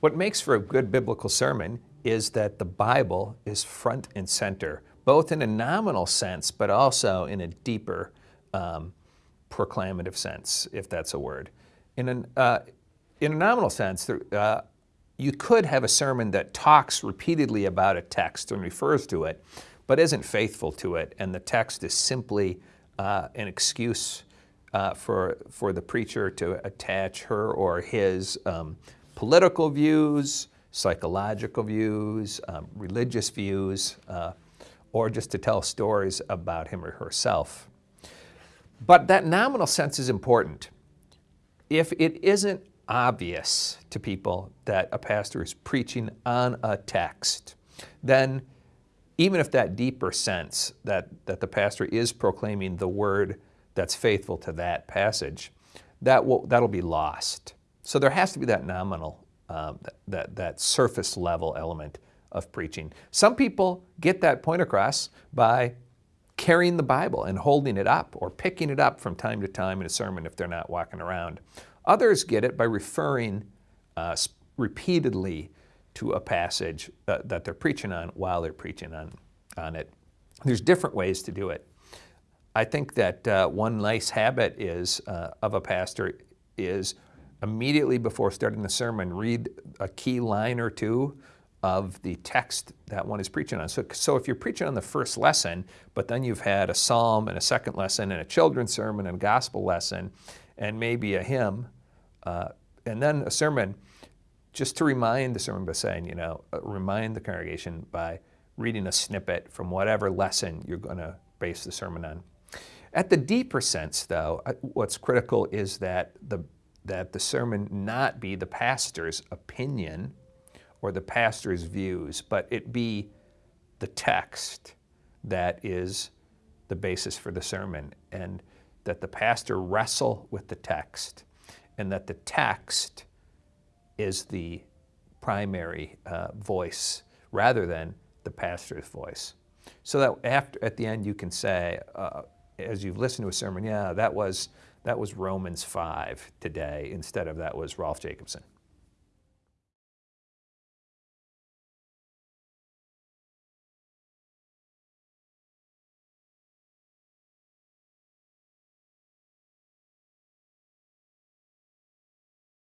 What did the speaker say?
What makes for a good biblical sermon is that the Bible is front and center, both in a nominal sense, but also in a deeper um, proclamative sense, if that's a word. In, an, uh, in a nominal sense, uh, you could have a sermon that talks repeatedly about a text and refers to it, but isn't faithful to it, and the text is simply uh, an excuse uh, for, for the preacher to attach her or his um, political views, psychological views, um, religious views, uh, or just to tell stories about him or herself. But that nominal sense is important. If it isn't obvious to people that a pastor is preaching on a text, then even if that deeper sense that, that the pastor is proclaiming the word that's faithful to that passage, that will, that'll be lost. So there has to be that nominal, um, that, that, surface level element of preaching. Some people get that point across by carrying the Bible and holding it up or picking it up from time to time in a sermon if they're not walking around. Others get it by referring uh, repeatedly to a passage uh, that they're preaching on while they're preaching on, on it. There's different ways to do it. I think that uh, one nice habit is uh, of a pastor is immediately before starting the sermon, read a key line or two of the text that one is preaching on. So, so if you're preaching on the first lesson, but then you've had a psalm and a second lesson and a children's sermon and a gospel lesson and maybe a hymn, uh, and then a sermon, just to remind the sermon by saying, you know, uh, remind the congregation by reading a snippet from whatever lesson you're going to base the sermon on. At the deeper sense, though, what's critical is that the, that the sermon not be the pastor's opinion or the pastor's views, but it be the text that is the basis for the sermon, and that the pastor wrestle with the text, and that the text is the primary uh, voice rather than the pastor's voice. So that after, at the end you can say, uh, as you've listened to a sermon, yeah, that was, that was Romans 5 today instead of that was Rolf Jacobson.